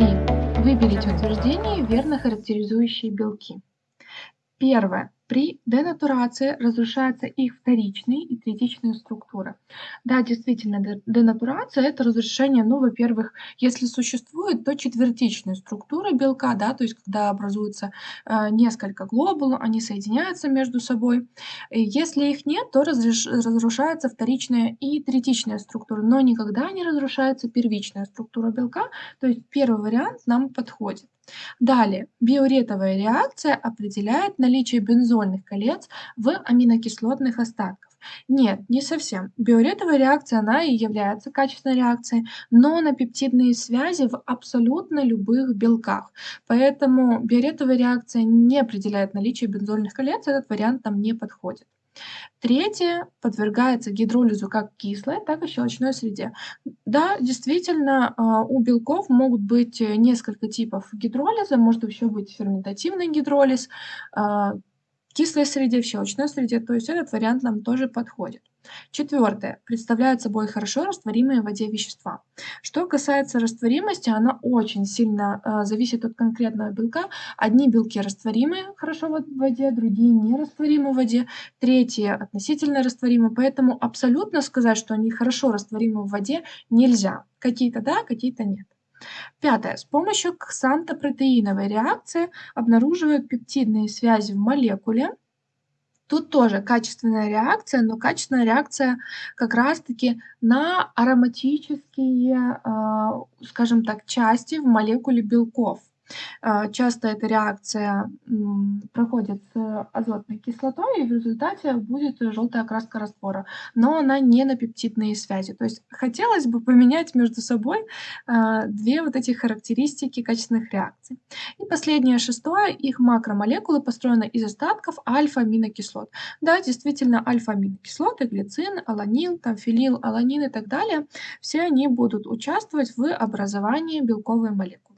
3. Выберите утверждения, верно характеризующие белки. Первое. При денатурации разрушаются их вторичные и третичные структуры. Да, действительно, денатурация – это разрушение, ну, во-первых, если существует, то четвертичные структуры белка, да, то есть когда образуется э, несколько глобул, они соединяются между собой. И если их нет, то разреш, разрушается вторичная и третичная структура, но никогда не разрушается первичная структура белка, то есть первый вариант нам подходит. Далее, биуретовая реакция определяет наличие бензольных колец в аминокислотных остатках. Нет, не совсем. Биуретовая реакция, она и является качественной реакцией, но на пептидные связи в абсолютно любых белках. Поэтому биуретовая реакция не определяет наличие бензольных колец, этот вариант там не подходит. Третье подвергается гидролизу как кислой, так и в щелочной среде. Да, действительно, а, у белков могут быть э, несколько типов гидролиза, может еще быть ферментативный гидролиз, а, кислой среде, в щелочной среде, то есть этот вариант нам тоже подходит. Четвертое. Представляют собой хорошо растворимые в воде вещества. Что касается растворимости, она очень сильно э, зависит от конкретного белка. Одни белки растворимы хорошо в воде, другие нерастворимы в воде, третьи относительно растворимы, поэтому абсолютно сказать, что они хорошо растворимы в воде нельзя. Какие-то да, какие-то нет. Пятое. С помощью ксантопротеиновой реакции обнаруживают пептидные связи в молекуле. Тут тоже качественная реакция, но качественная реакция как раз-таки на ароматические, а, скажем так, части в молекуле белков. А, часто эта реакция проходит с азотной кислотой, и в результате будет желтая окраска раствора, но она не на пептидные связи. То есть хотелось бы поменять между собой а, две вот эти характеристики качественных реакций. И последнее, шестое, их макромолекулы построены из остатков альфа-аминокислот. Да, действительно, альфа-аминокислоты, глицин, аланил, там, фенил, аланин и так далее, все они будут участвовать в образовании белковой молекулы.